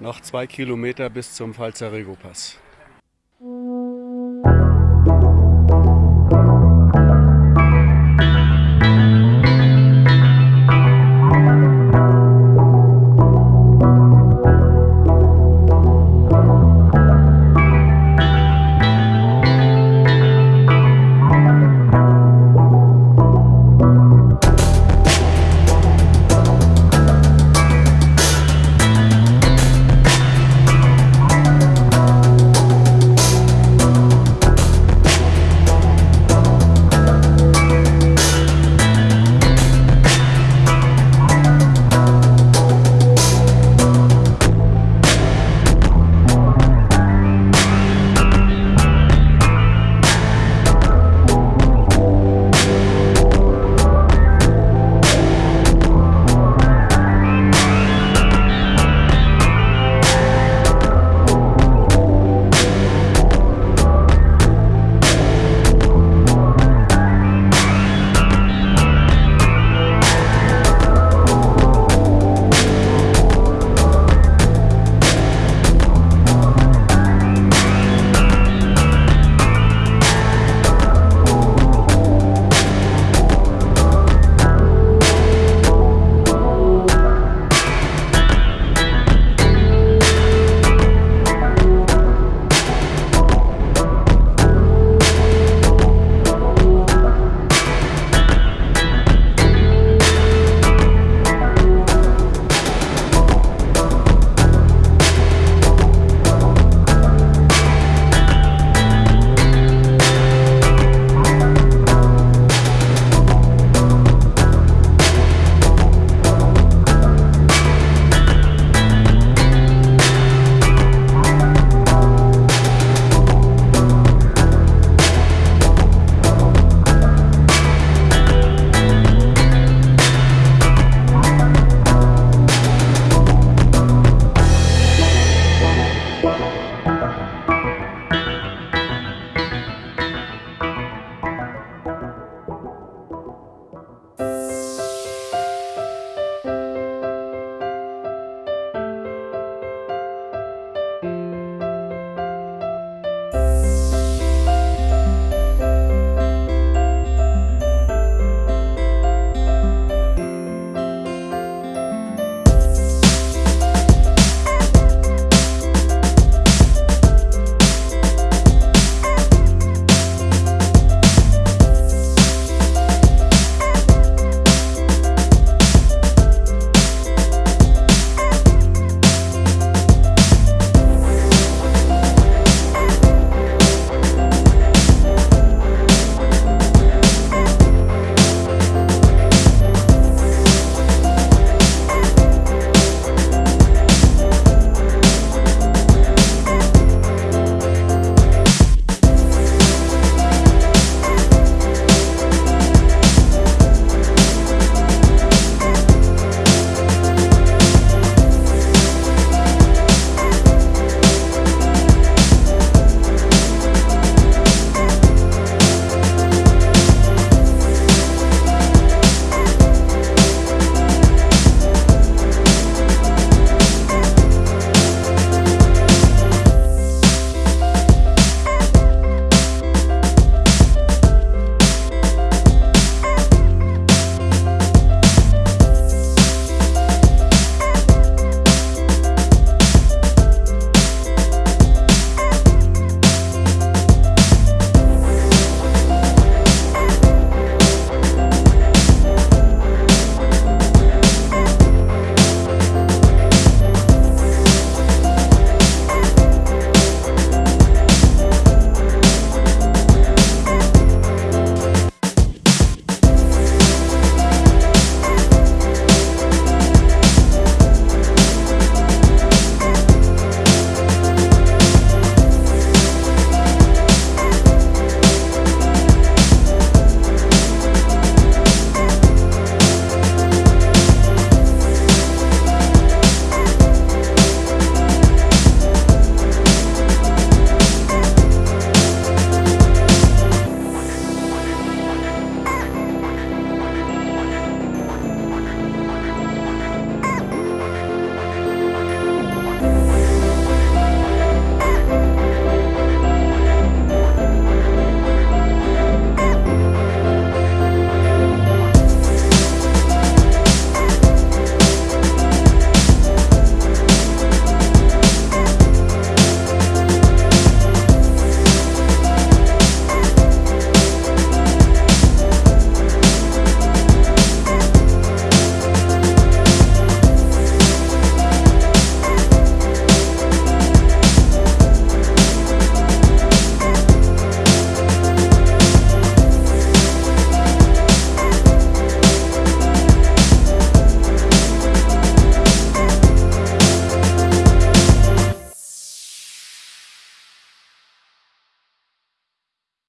Noch zwei Kilometer bis zum Pfalzer Pass.